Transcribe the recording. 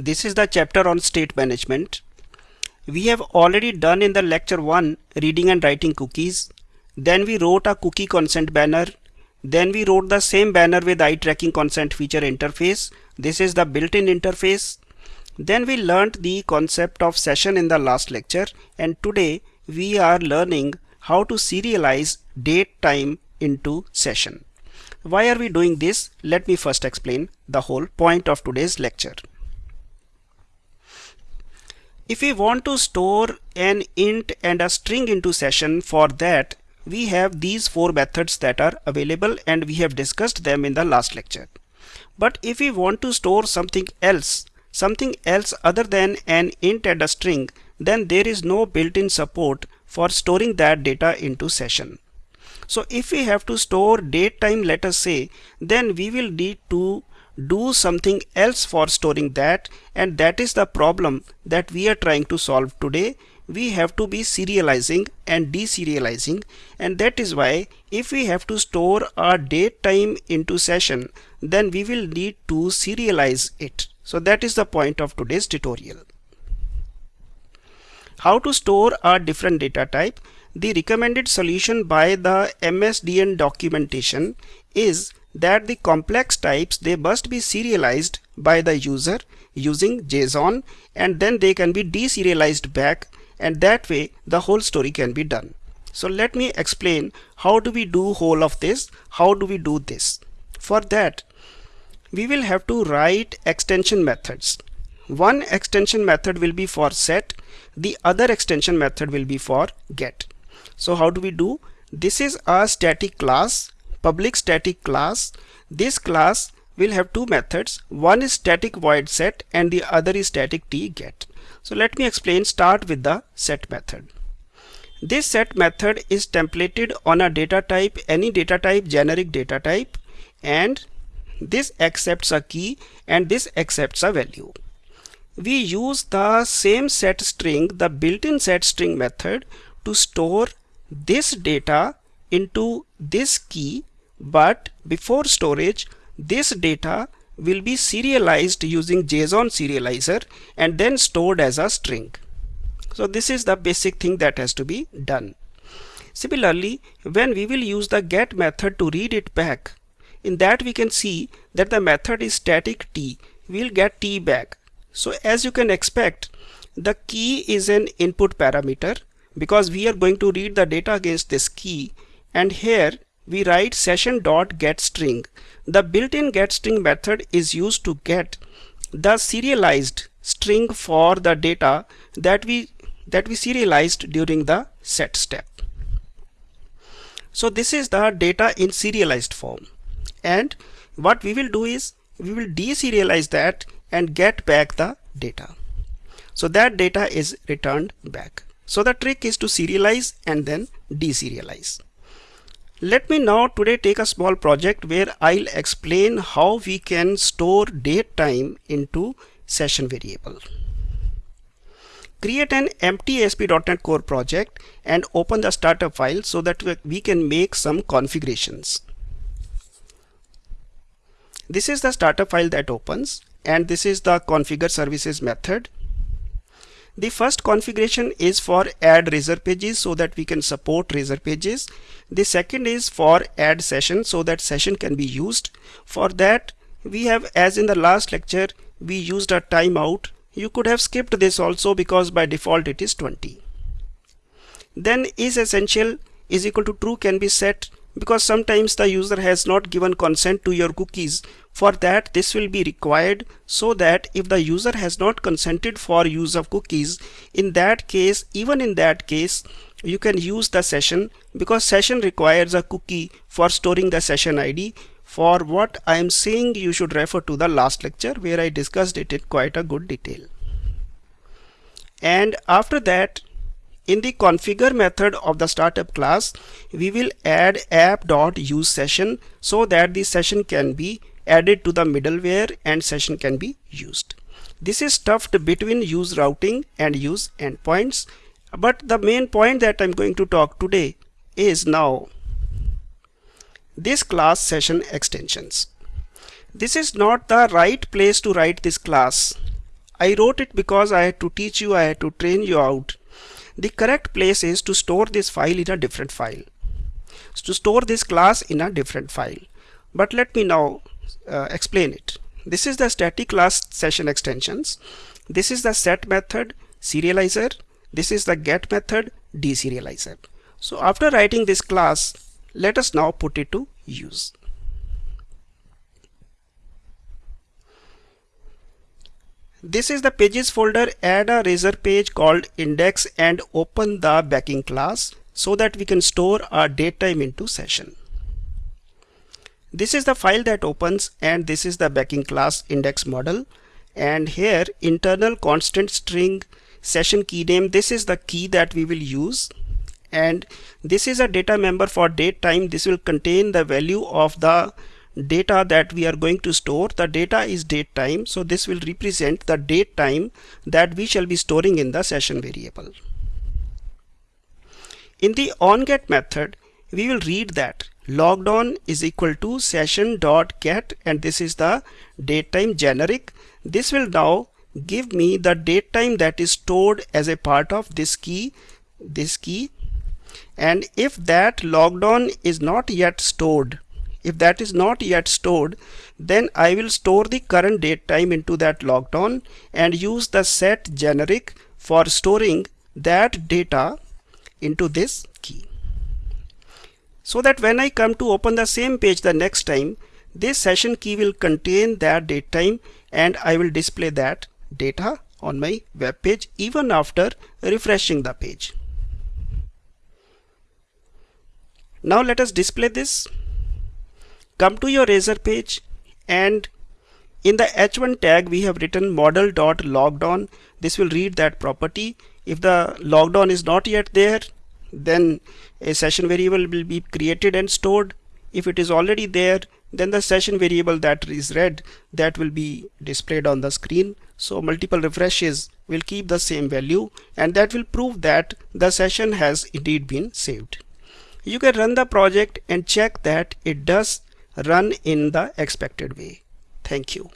This is the chapter on state management. We have already done in the lecture 1 reading and writing cookies. Then we wrote a cookie consent banner. Then we wrote the same banner with ITrackingConsentFeature interface. This is the built-in interface. Then we learnt the concept of session in the last lecture and today we are learning how to serialize date time into session. Why are we doing this? Let me first explain the whole point of today's lecture. If we want to store an int and a string into session for that we have these four methods that are available and we have discussed them in the last lecture. But if we want to store something else, something else other than an int and a string, then there is no built-in support for storing that data into session. So if we have to store date time let us say, then we will need to do something else for storing that and that is the problem that we are trying to solve today. We have to be serializing and deserializing and that is why if we have to store our date time into session then we will need to serialize it. So that is the point of today's tutorial. How to store a different data type? The recommended solution by the MSDN documentation is that the complex types they must be serialized by the user using JSON and then they can be deserialized back and that way the whole story can be done. So let me explain how do we do whole of this, how do we do this. For that we will have to write extension methods. One extension method will be for set, the other extension method will be for get. So how do we do? This is a static class public static class. This class will have two methods. One is static void set and the other is static t get. So let me explain start with the set method. This set method is templated on a data type any data type generic data type and this accepts a key and this accepts a value. We use the same set string the built-in set string method to store this data into this key but before storage this data will be serialized using JSON serializer and then stored as a string. So this is the basic thing that has to be done. Similarly, when we will use the get method to read it back, in that we can see that the method is static t, we'll get t back. So as you can expect, the key is an input parameter because we are going to read the data against this key and here we write session dot get string. The built-in get string method is used to get the serialized string for the data that we that we serialized during the set step. So this is the data in serialized form and what we will do is we will deserialize that and get back the data. So that data is returned back. So the trick is to serialize and then deserialize. Let me now today take a small project where I'll explain how we can store date time into session variable. Create an empty ASP.NET Core project and open the startup file so that we can make some configurations. This is the startup file that opens and this is the configure services method the first configuration is for add razor pages so that we can support razor pages. The second is for add session so that session can be used. For that we have as in the last lecture we used a timeout. You could have skipped this also because by default it is 20. Then is essential is equal to true can be set because sometimes the user has not given consent to your cookies. For that this will be required so that if the user has not consented for use of cookies in that case even in that case you can use the session. Because session requires a cookie for storing the session ID for what I am saying you should refer to the last lecture where I discussed it in quite a good detail. And after that in the configure method of the startup class, we will add app.useSession so that the session can be added to the middleware and session can be used. This is stuffed between use routing and use endpoints. But the main point that I'm going to talk today is now this class session extensions. This is not the right place to write this class. I wrote it because I had to teach you, I had to train you out. The correct place is to store this file in a different file. So to store this class in a different file. But let me now uh, explain it. This is the static class session extensions. This is the set method serializer. This is the get method deserializer. So after writing this class, let us now put it to use. This is the pages folder. Add a razor page called index and open the backing class so that we can store our datetime into session. This is the file that opens and this is the backing class index model and here internal constant string session key name this is the key that we will use and this is a data member for date time this will contain the value of the data that we are going to store the data is date time. So this will represent the date time that we shall be storing in the session variable. In the onGet method we will read that logged on is equal to session dot get and this is the date time generic. This will now give me the date time that is stored as a part of this key this key. And if that logged on is not yet stored if that is not yet stored then I will store the current date time into that logged on and use the set generic for storing that data into this key so that when I come to open the same page the next time this session key will contain that date time and I will display that data on my web page even after refreshing the page. Now let us display this. Come to your Razor page and in the h1 tag we have written model.loggedOn. This will read that property. If the logged is not yet there then a session variable will be created and stored if it is already there then the session variable that is read that will be displayed on the screen so multiple refreshes will keep the same value and that will prove that the session has indeed been saved you can run the project and check that it does run in the expected way. Thank you